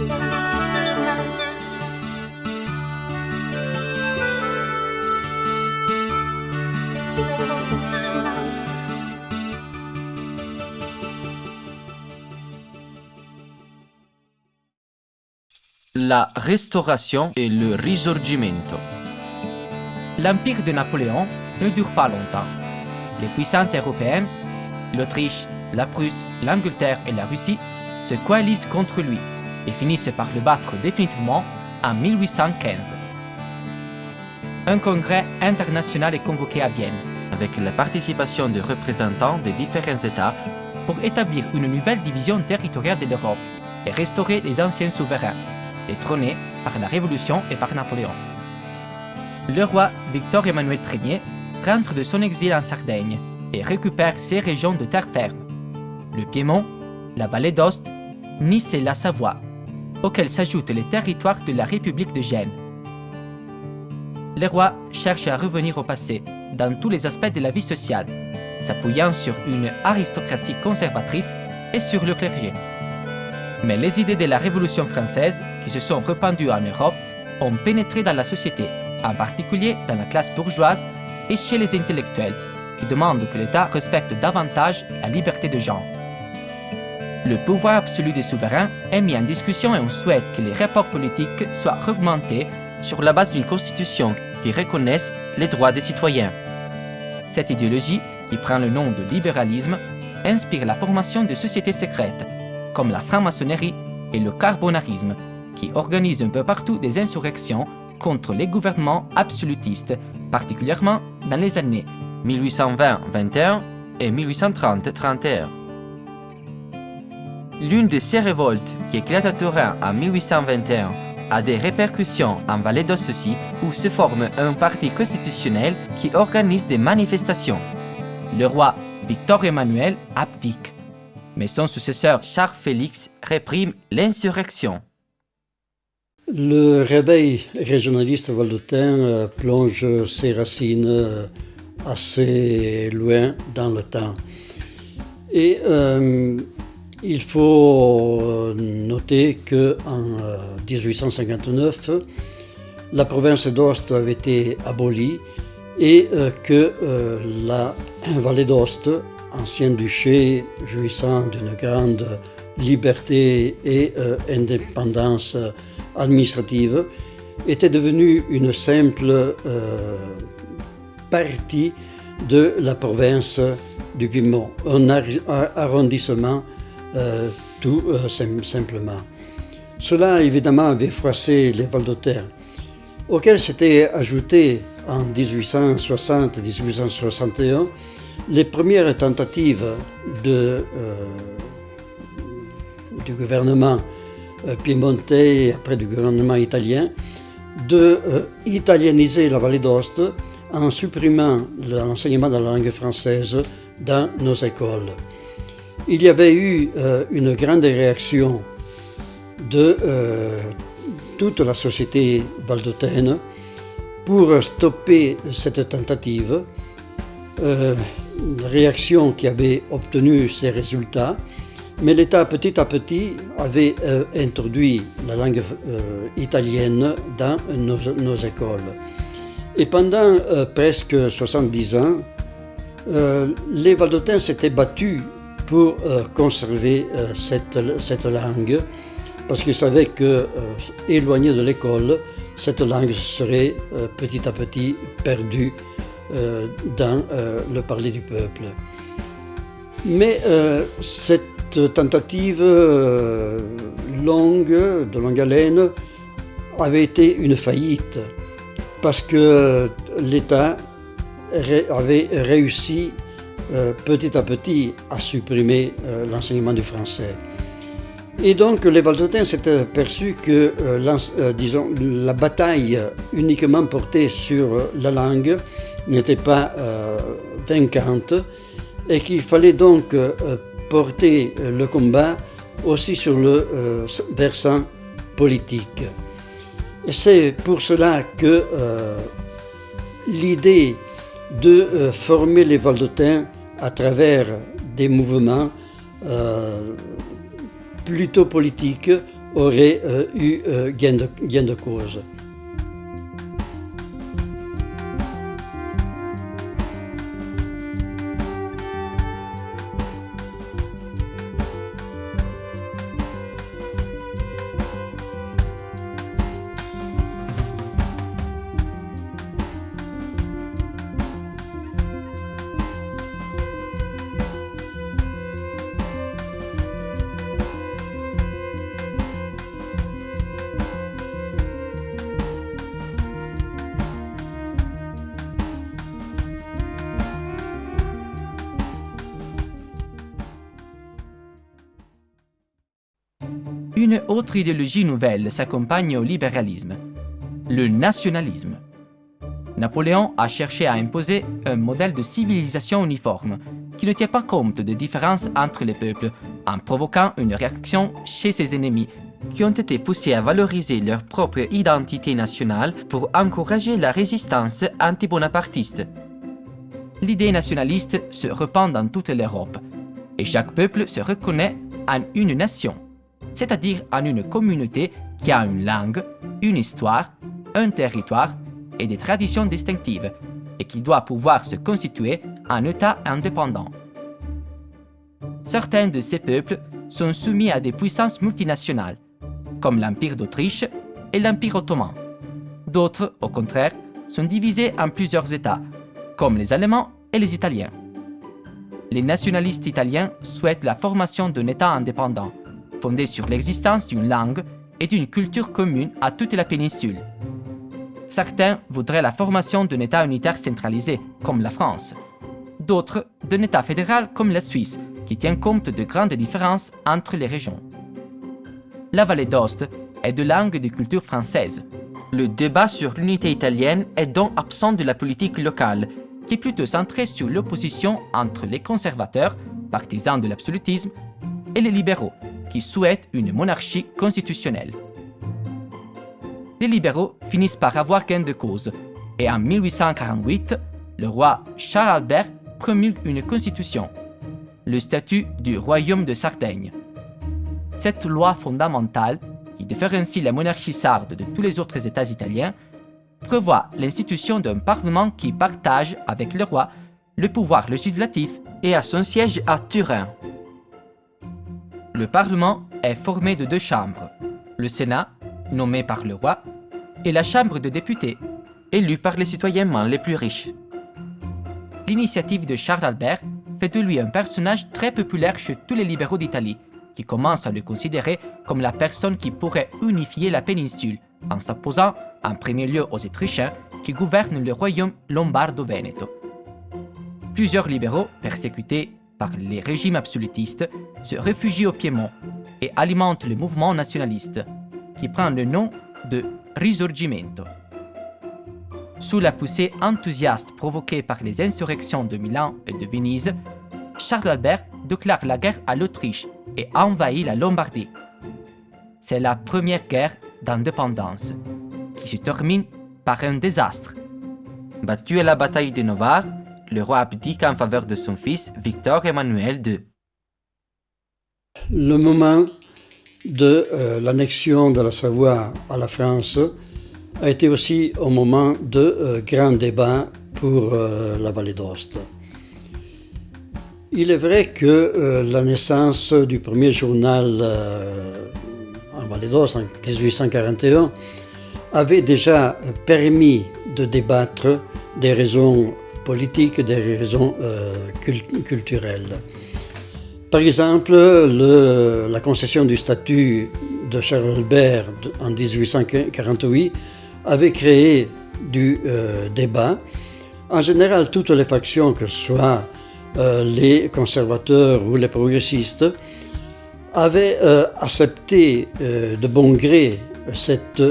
La restauration et le risorgimento. L'empire de Napoléon ne dure pas longtemps. Les puissances européennes, l'Autriche, la Prusse, l'Angleterre et la Russie, se coalisent contre lui et finissent par le battre définitivement en 1815. Un congrès international est convoqué à Vienne avec la participation de représentants des différents États pour établir une nouvelle division territoriale de l'Europe et restaurer les anciens souverains, détrônés par la Révolution et par Napoléon. Le roi Victor Emmanuel Ier rentre de son exil en Sardaigne et récupère ses régions de terre ferme, le Piémont, la vallée d'Ost, Nice et la Savoie, auxquels s'ajoutent les territoires de la République de Gênes. Le roi cherche à revenir au passé dans tous les aspects de la vie sociale, s'appuyant sur une aristocratie conservatrice et sur le clergé. Mais les idées de la Révolution française, qui se sont répandues en Europe, ont pénétré dans la société, en particulier dans la classe bourgeoise et chez les intellectuels, qui demandent que l'État respecte davantage la liberté de genre. Le pouvoir absolu des souverains est mis en discussion et on souhaite que les rapports politiques soient augmentés sur la base d'une constitution qui reconnaisse les droits des citoyens. Cette idéologie, qui prend le nom de libéralisme, inspire la formation de sociétés secrètes, comme la franc-maçonnerie et le carbonarisme, qui organisent un peu partout des insurrections contre les gouvernements absolutistes, particulièrement dans les années 1820-21 et 1830-31. L'une de ces révoltes, qui éclate à Turin en 1821, a des répercussions en Vallée aussi, où se forme un parti constitutionnel qui organise des manifestations. Le roi Victor Emmanuel abdique, mais son successeur Charles Félix réprime l'insurrection. Le réveil régionaliste valdotin euh, plonge ses racines euh, assez loin dans le temps. Euh, il faut noter qu'en 1859, la province d'Ost avait été abolie et que la vallée d'Ost, ancien duché jouissant d'une grande liberté et indépendance administrative était devenue une simple euh, partie de la province du Piémont, un arrondissement euh, tout euh, simplement. Cela évidemment avait froissé les Valdotins, auxquels s'étaient ajoutés en 1860-1861 les premières tentatives de, du gouvernement euh, piémontais et après du gouvernement italien, de euh, italianiser la vallée d'Ost en supprimant l'enseignement de la langue française dans nos écoles. Il y avait eu euh, une grande réaction de toute la société valdotaine pour stopper cette tentative, une réaction qui avait obtenu ses résultats mais l'État, petit à petit, avait euh, introduit la langue euh, italienne dans nos, écoles. Et pendant euh, presque 70 ans, les Valdotins s'étaient battus pour conserver cette, cette, langue, parce qu'ils savaient que, éloignés de l'école, cette langue serait petit à petit perdue dans le parler du peuple. Mais cette tentative euh, longue, de longue haleine, avait été une faillite parce que l'État avait réussi euh, petit à petit à supprimer euh, l'enseignement du français. Et donc les Valdotins s'étaient aperçus que disons, la bataille uniquement portée sur la langue n'était pas vaincante et qu'il fallait donc porter euh, le combat aussi sur le euh, versant politique. Et c'est pour cela que euh, l'idée de former les Valdotins à travers des mouvements plutôt politiques auraient eu gain de cause. Une autre idéologie nouvelle s'accompagne au libéralisme, le nationalisme. Napoléon a cherché à imposer un modèle de civilisation uniforme qui ne tient pas compte des différences entre les peuples en provoquant une réaction chez ses ennemis qui ont été poussés à valoriser leur propre identité nationale pour encourager la résistance anti-bonapartiste. L'idée nationaliste se répand dans toute l'Europe et chaque peuple se reconnaît en une nation c'est-à-dire en une communauté qui a une langue, une histoire, un territoire et des traditions distinctives, et qui doit pouvoir se constituer en État indépendant. Certains de ces peuples sont soumis à des puissances multinationales, comme l'Empire d'Autriche et l'Empire ottoman. D'autres, au contraire, sont divisés en plusieurs États, comme les Allemands et les Italiens. Les nationalistes italiens souhaitent la formation d'un État indépendant, fondée sur l'existence d'une langue et d'une culture commune à toute la péninsule. Certains voudraient la formation d'un État unitaire centralisé, comme la France. D'autres, d'un État fédéral comme la Suisse, qui tient compte de grandes différences entre les régions. La vallée d'Ost est de langue et de culture française. Le débat sur l'unité italienne est donc absent de la politique locale, qui est plutôt centrée sur l'opposition entre les conservateurs, partisans de l'absolutisme, et les libéraux, qui souhaitent une monarchie constitutionnelle. Les libéraux finissent par avoir gain de cause, et en 1848, le roi Charles Albert promulgue une constitution, le statut du royaume de Sardaigne. Cette loi fondamentale, qui différencie la monarchie sarde de tous les autres États italiens, prévoit l'institution d'un parlement qui partage avec le roi le pouvoir législatif et a son siège à Turin. Le Parlement est formé de deux chambres, le Sénat, nommé par le roi, et la Chambre de députés, élue par les citoyens les plus riches. L'initiative de Charles Albert fait de lui un personnage très populaire chez tous les libéraux d'Italie, qui commencent à le considérer comme la personne qui pourrait unifier la péninsule, en s'opposant en premier lieu aux Autrichiens qui gouvernent le royaume lombardo-veneto. Plusieurs libéraux, persécutés par les régimes absolutistes, se réfugient au Piémont et alimentent le mouvement nationaliste, qui prend le nom de Risorgimento. Sous la poussée enthousiaste provoquée par les insurrections de Milan et de Venise, Charles Albert déclare la guerre à l'Autriche et envahit la Lombardie. C'est la première guerre d'indépendance, qui se termine par un désastre. Battu à la bataille de Novare, le roi abdique en faveur de son fils Victor Emmanuel II. Le moment de euh, l'annexion de la Savoie à la France a été aussi un moment de euh, grand débat pour euh, la vallée d'Ost. Il est vrai que la naissance du premier journal en vallée d'Ost en 1841 avait déjà permis de débattre des raisons politiques, des raisons euh, culturelles. Par exemple, la concession du statut de Charles Albert en 1848 avait créé du euh, débat. En général, toutes les factions, que ce soit euh, les conservateurs ou les progressistes, avaient accepté de bon gré cette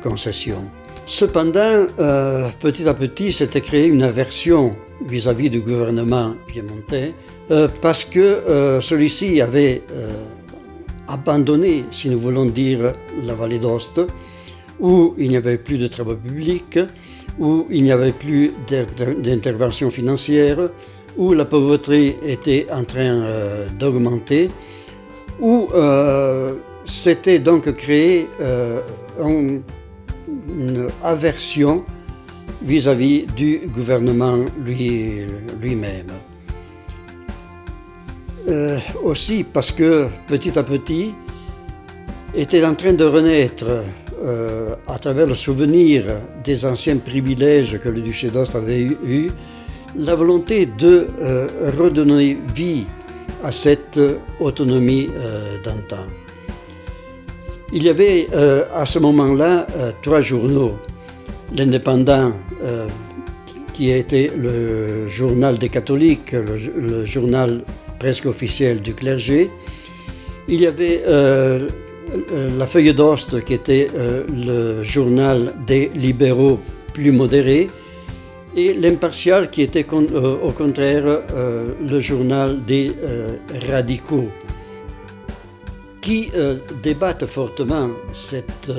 concession. Cependant, euh, petit à petit, s'était créée une aversion vis-à-vis du gouvernement piémontais euh, parce que euh, celui-ci avait abandonné, si nous voulons dire, la vallée d'Ost, où il n'y avait plus de travaux publics, où il n'y avait plus d'intervention financière, où la pauvreté était en train d'augmenter, où s'était donc créé une aversion vis-à-vis du gouvernement lui-même. aussi parce que petit à petit était en train de renaître euh, à travers le souvenir des anciens privilèges que le duché d'Ost avait eu, la volonté de euh, redonner vie à cette autonomie euh, d'antan. Il y avait à ce moment-là trois journaux. L'Indépendant, qui était le journal des catholiques, le, journal presque officiel du clergé. Il y avait euh, la Feuille d'Ost, qui était euh, le journal des libéraux plus modérés, et l'Impartial, qui était euh, au contraire le journal des radicaux, qui débattent fortement cette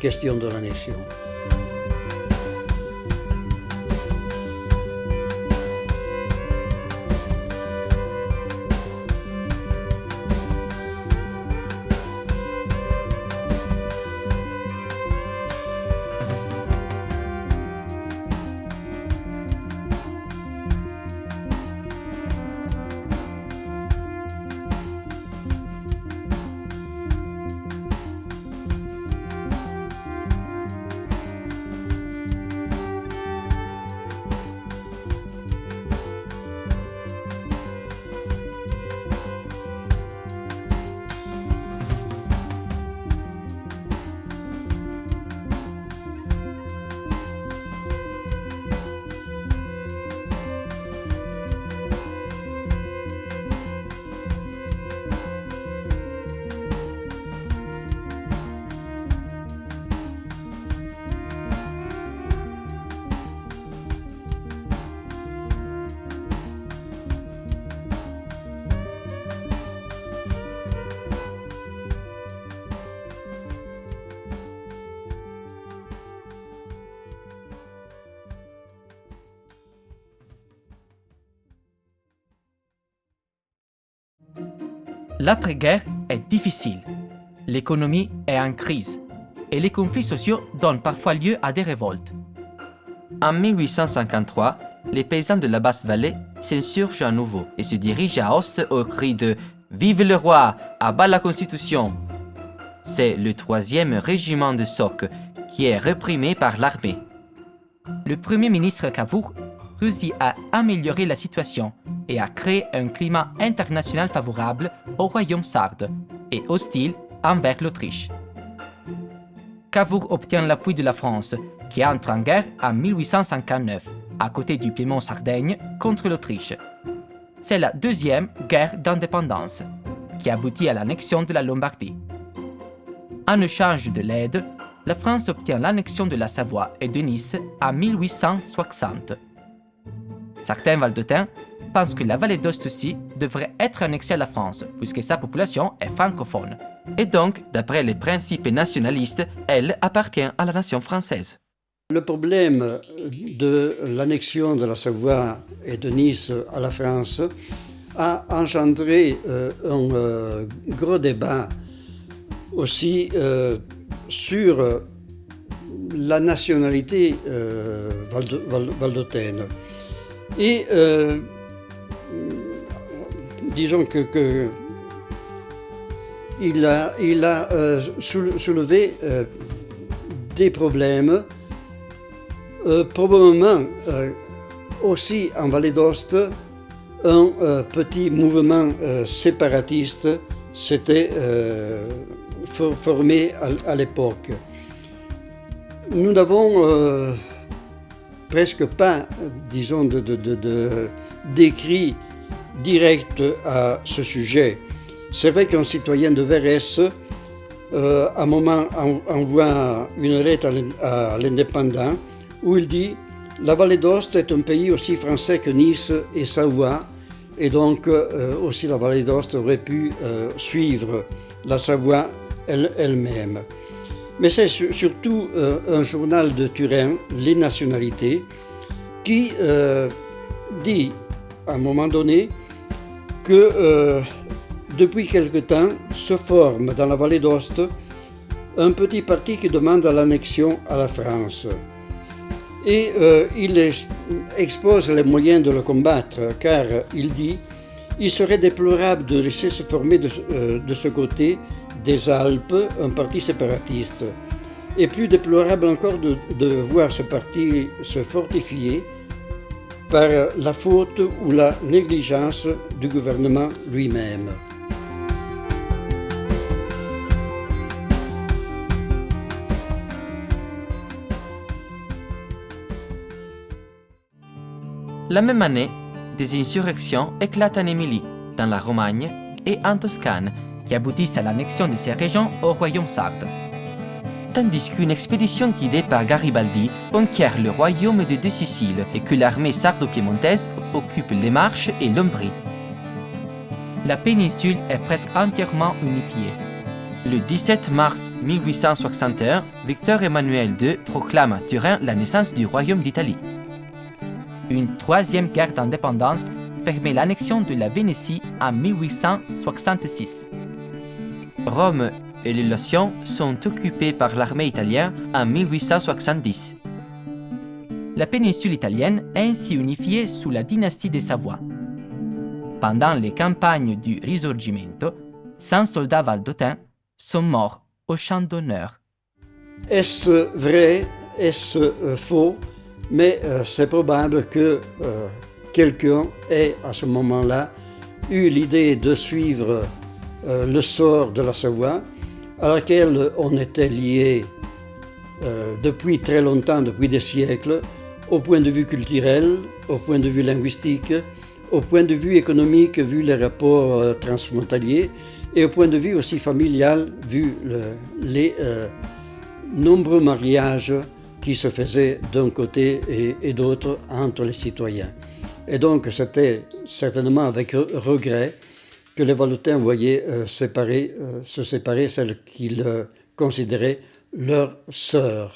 question de l'annexion. L'après-guerre est difficile. L'économie est en crise et les conflits sociaux donnent parfois lieu à des révoltes. En 1853, les paysans de la Basse-Vallée s'insurgent à nouveau et se dirigent à Os au cri de Vive le roi, à bas la Constitution. C'est le troisième régiment de Soc qui est réprimé par l'armée. Le premier ministre Cavour réussit à améliorer la situation et à créer un climat international favorable au royaume sarde et hostile envers l'Autriche. Cavour obtient l'appui de la France, qui entre en guerre en 1859, à côté du Piémont-Sardaigne, contre l'Autriche. C'est la deuxième guerre d'indépendance, qui aboutit à l'annexion de la Lombardie. En échange de l'aide, la France obtient l'annexion de la Savoie et de Nice en 1860. Certains valdotins pense que la vallée d'Ost aussi devrait être annexée à la France, puisque sa population est francophone. Et donc, d'après les principes nationalistes, elle appartient à la nation française. Le problème de l'annexion de la Savoie et de Nice à la France a engendré euh, un euh, gros débat aussi euh, sur la nationalité valdotaine. Et disons que, il a, euh, soulevé euh, des problèmes, euh, probablement aussi en Vallée d'Ost, un petit mouvement séparatiste s'était formé à, l'époque. Nous n'avons presque pas, disons, de, d'écrit direct à ce sujet. C'est vrai qu'un citoyen de Verres, euh, à un moment, envoie une lettre à l'indépendant où il dit La vallée d'Ost est un pays aussi français que Nice et Savoie, et donc euh, aussi la vallée d'Ost aurait pu euh, suivre la Savoie elle-même. Mais c'est surtout un journal de Turin, Les Nationalités, qui dit à un moment donné que euh, depuis quelque temps se forme dans la vallée d'Ost un petit parti qui demande l'annexion à la France. Et euh, il expose les moyens de le combattre, car il dit il serait déplorable de laisser se former de, euh, de ce côté des Alpes un parti séparatiste. Et plus déplorable encore de voir ce parti se fortifier par la faute ou la négligence du gouvernement lui-même. La même année, des insurrections éclatent en Émilie, dans la Romagne et en Toscane, qui aboutissent à l'annexion de ces régions au royaume sarde. Tandis qu'une expédition guidée par Garibaldi conquiert le royaume de deux Siciles et que l'armée sardo-piémontaise occupe les Marches et l'Umbrie. La péninsule est presque entièrement unifiée. Le 17 mars 1861, Victor Emmanuel II proclame à Turin la naissance du royaume d'Italie. Une troisième guerre d'indépendance permet l'annexion de la Vénétie en 1866. Rome et les Lotions sont occupées par l'armée italienne en 1870. La péninsule italienne est ainsi unifiée sous la dynastie des Savoie. Pendant les campagnes du Risorgimento, 100 soldats valdotins sont morts au champ d'honneur. Est-ce vrai? Est-ce euh, faux? Mais euh, c'est probable que euh, quelqu'un ait à ce moment-là eu l'idée de suivre euh, le sort de la Savoie, à laquelle on était lié depuis très longtemps, depuis des siècles, au point de vue culturel, au point de vue linguistique, au point de vue économique, vu les rapports transfrontaliers, et au point de vue aussi familial, vu les nombreux mariages qui se faisait d'un côté et, d'autre entre les citoyens. Et donc c'était certainement avec regret que les Valotins voyaient euh, euh, se séparer celles qu'ils euh, considéraient leurs sœurs.